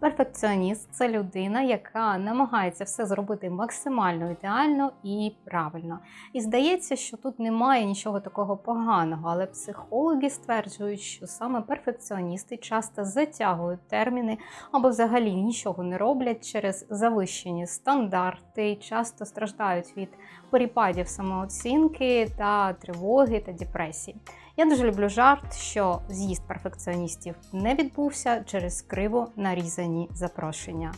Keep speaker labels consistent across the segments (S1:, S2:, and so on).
S1: Перфекціоніст це людина, яка намагається все зробити максимально ідеально і правильно. І здається, що тут немає нічого такого поганого, але психологи стверджують, що саме перфекціоністи часто затягують терміни або взагалі нічого не роблять через завищені стандарти, часто страждають від перепадів самооцінки та тривоги та депресії. Я дуже люблю жарт, що з'їзд перфекціоністів не відбувся через криво нарізані запрошення.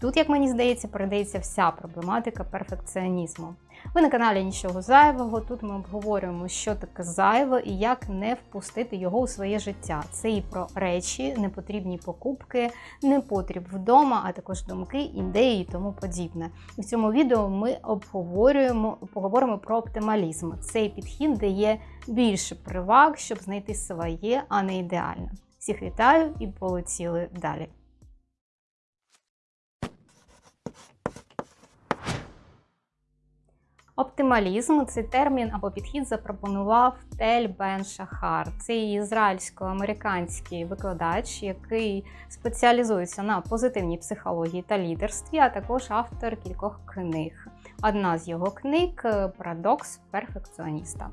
S1: Тут, як мені здається, передається вся проблематика перфекціонізму. Ви на каналі Нічого зайвого. Тут ми обговорюємо, що таке зайве і як не впустити його у своє життя. Це і про речі, непотрібні покупки, непотріб вдома, а також думки, ідеї і тому подібне. В цьому відео ми обговорюємо поговоримо про оптималізм. Цей підхід дає більше приваг, щоб знайти своє, а не ідеальне. Всіх вітаю і полетіли далі. Оптималізм цей термін або підхід запропонував Тель Бен Шахар. Це ізраїльсько-американський викладач, який спеціалізується на позитивній психології та лідерстві, а також автор кількох книг. Одна з його книг Парадокс перфекціоніста.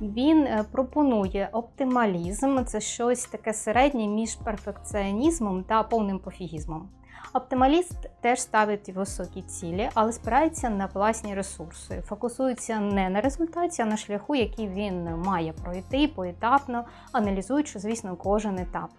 S1: Він е, пропонує оптималізм, це щось таке середнє між перфекціонізмом та повним пофігізмом. Оптималіст теж ставить високі цілі, але спирається на власні ресурси, фокусується не на результаті, а на шляху, який він має пройти поетапно, аналізуючи, звісно, кожен етап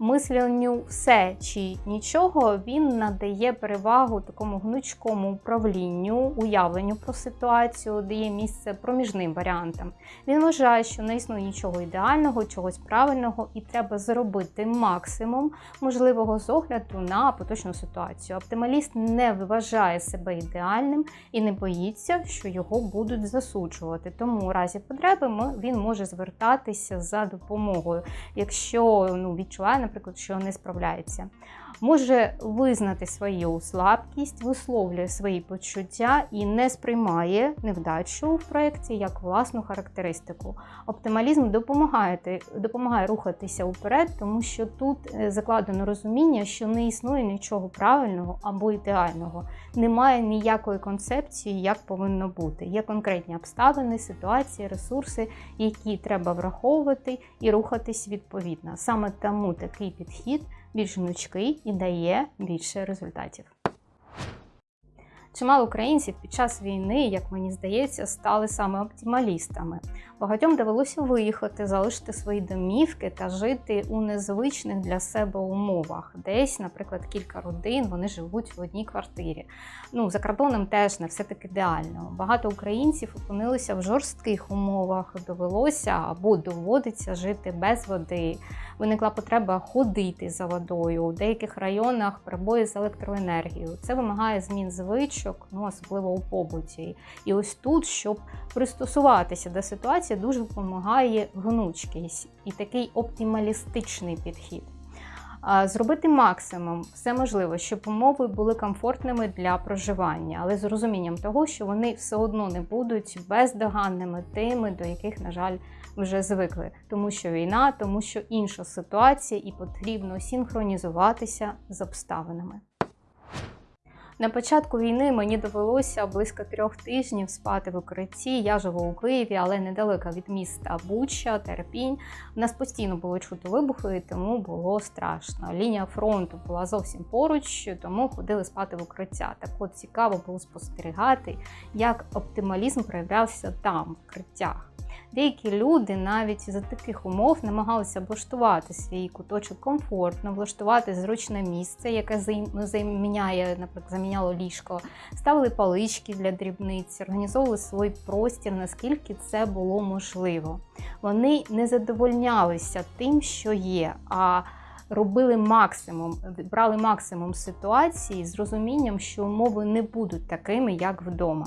S1: мисленню все чи нічого, він надає перевагу такому гнучкому управлінню, уявленню про ситуацію, дає місце проміжним варіантам. Він вважає, що не існує нічого ідеального, чогось правильного, і треба зробити максимум можливого з огляду на поточну ситуацію. Оптималіст не вважає себе ідеальним і не боїться, що його будуть засуджувати. Тому у разі потреби він може звертатися за допомогою, якщо ну, відчуває, наприклад, що не справляється може визнати свою слабкість, висловлює свої почуття і не сприймає невдачу в проєкті як власну характеристику. Оптималізм допомагає допомагає рухатися вперед, тому що тут е, закладено розуміння, що не існує нічого правильного або ідеального, немає ніякої концепції, як повинно бути. Є конкретні обставини, ситуації, ресурси, які треба враховувати і рухатись відповідно. Саме тому такий підхід більш гнучкий і дає більше результатів. Чимало українців під час війни, як мені здається, стали саме оптималістами. Багатьом довелося виїхати, залишити свої домівки та жити у незвичних для себе умовах. Десь, наприклад, кілька родин вони живуть в одній квартирі. Ну, за кордоном теж не все таки ідеально. Багато українців опинилися в жорстких умовах, довелося або доводиться жити без води. Виникла потреба ходити за водою. У деяких районах перебої з електроенергією. Це вимагає змін звичок, ну особливо у побуті. І ось тут, щоб пристосуватися до ситуації, дуже допомагає гнучкість і такий оптималістичний підхід. Зробити максимум все можливо, щоб умови були комфортними для проживання, але з розумінням того, що вони все одно не будуть бездоганними тими, до яких, на жаль, вже звикли, тому що війна, тому що інша ситуація, і потрібно синхронізуватися з обставинами. На початку війни мені довелося близько трьох тижнів спати в укритті. Я живу у Києві, але недалеко від міста Буча, Терпінь. У нас постійно було чути вибухи, тому було страшно. Лінія фронту була зовсім поруч, тому ходили спати в укриття. Так от цікаво було спостерігати, як оптималізм проявлявся там, в укриттях. Деякі люди навіть за таких умов намагалися облаштувати свій куточок комфортно, влаштувати зручне місце, яке заміняє, наприклад, заміняло ліжко, ставили палички для дрібниць, організовували свій простір, наскільки це було можливо. Вони не задовольнялися тим, що є. а Робили максимум, брали максимум ситуації з розумінням, що умови не будуть такими, як вдома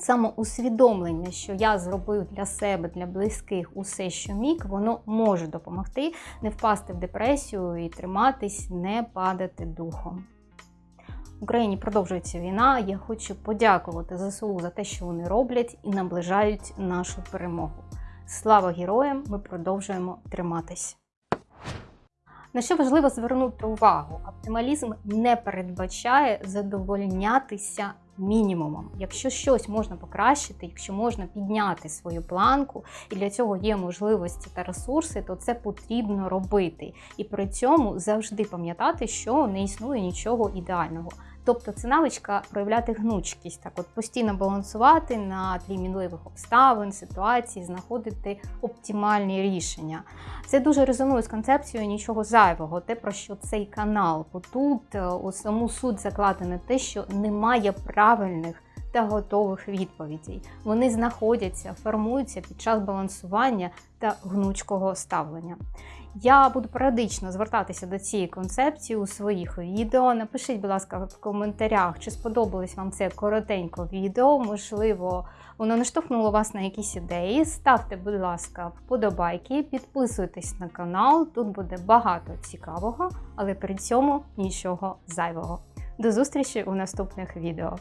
S1: самоусвідомлення, що я зробив для себе, для близьких усе, що міг, воно може допомогти не впасти в депресію і триматись, не падати духом. В Україні продовжується війна. Я хочу подякувати ЗСУ за те, що вони роблять і наближають нашу перемогу. Слава героям! Ми продовжуємо триматись! На що важливо звернути увагу, оптималізм не передбачає задовольнятися мінімумом. Якщо щось можна покращити, якщо можна підняти свою планку, і для цього є можливості та ресурси, то це потрібно робити. І при цьому завжди пам'ятати, що не існує нічого ідеального. Тобто це навичка проявляти гнучкість, так от постійно балансувати на тлі мінливих обставин, ситуацій, знаходити оптимальні рішення. Це дуже резонує з концепцією нічого зайвого, те про що цей канал. Бо тут е, у саму суть закладене те, що немає правильних та готових відповідей. Вони знаходяться, формуються під час балансування та гнучкого ставлення. Я буду періодично звертатися до цієї концепції у своїх відео. Напишіть, будь ласка, в коментарях, чи сподобалось вам це коротенько відео. Можливо, воно наштовхнуло вас на якісь ідеї. Ставте, будь ласка, вподобайки, підписуйтесь на канал. Тут буде багато цікавого, але при цьому нічого зайвого. До зустрічі у наступних відео.